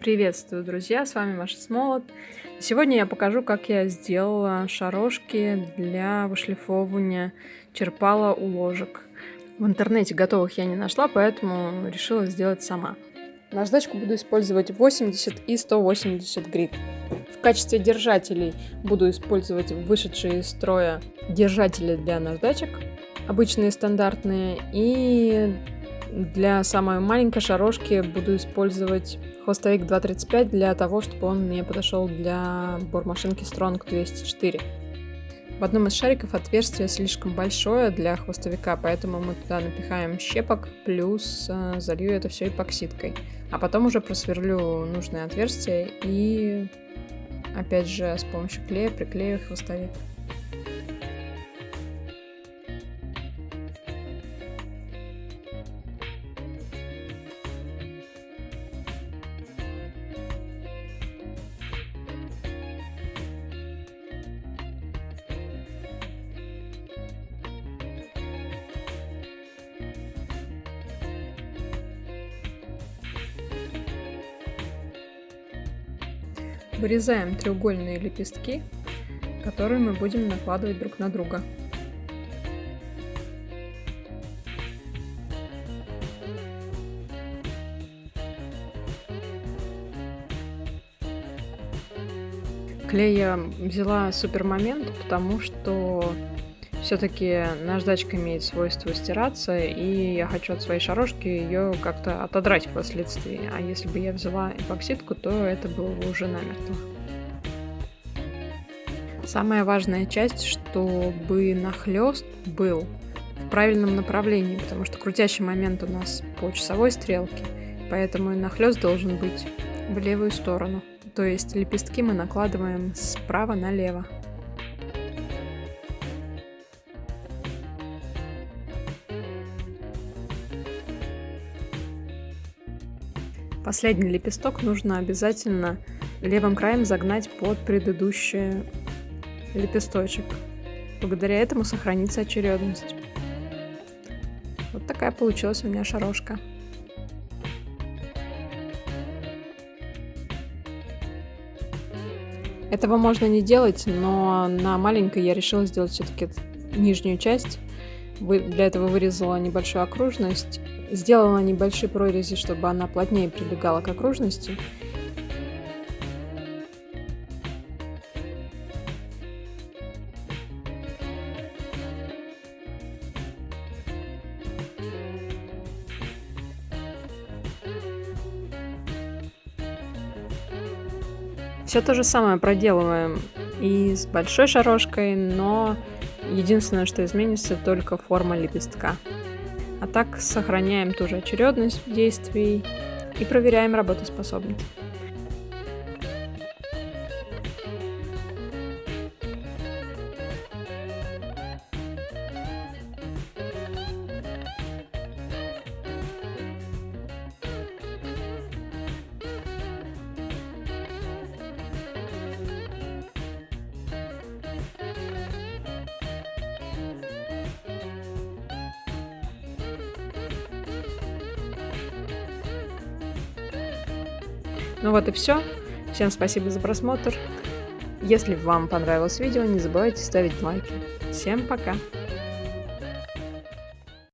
Приветствую, друзья! С вами Маша Смолот. Сегодня я покажу, как я сделала шарошки для вышлифовывания черпала у ложек. В интернете готовых я не нашла, поэтому решила сделать сама. Наждачку буду использовать 80 и 180 грит. В качестве держателей буду использовать вышедшие из строя держатели для наждачек, обычные стандартные, и для самой маленькой шарошки буду использовать хвостовик 2.35 для того, чтобы он мне подошел для бормашинки Strong 204. В одном из шариков отверстие слишком большое для хвостовика, поэтому мы туда напихаем щепок, плюс э, залью это все эпоксидкой. А потом уже просверлю нужное отверстие и опять же с помощью клея приклею хвостовик. Вырезаем треугольные лепестки, которые мы будем накладывать друг на друга. Клей я взяла супер момент, потому что все-таки наждачка имеет свойство стираться, и я хочу от своей шарошки ее как-то отодрать впоследствии. А если бы я взяла эпоксидку, то это было бы уже намертво. Самая важная часть, чтобы нахлест был в правильном направлении, потому что крутящий момент у нас по часовой стрелке, поэтому нахлест должен быть в левую сторону. То есть лепестки мы накладываем справа налево. Последний лепесток нужно обязательно левым краем загнать под предыдущий лепесточек. Благодаря этому сохранится очередность. Вот такая получилась у меня шарошка. Этого можно не делать, но на маленькой я решила сделать все-таки нижнюю часть. Для этого вырезала небольшую окружность Сделала небольшие прорези, чтобы она плотнее прилегала к окружности. Все то же самое проделываем и с большой шарошкой, но единственное, что изменится, только форма лепестка. А так сохраняем ту же очередность действий и проверяем работоспособность. Ну вот и все. Всем спасибо за просмотр. Если вам понравилось видео, не забывайте ставить лайки. Всем пока!